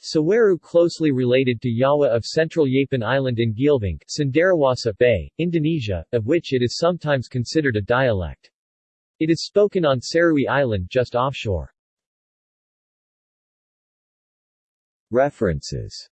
Saweru closely related to Yawa of Central Yapen Island in Geelvink, Cenderawasih Bay, Indonesia, of which it is sometimes considered a dialect. It is spoken on Serui Island just offshore. References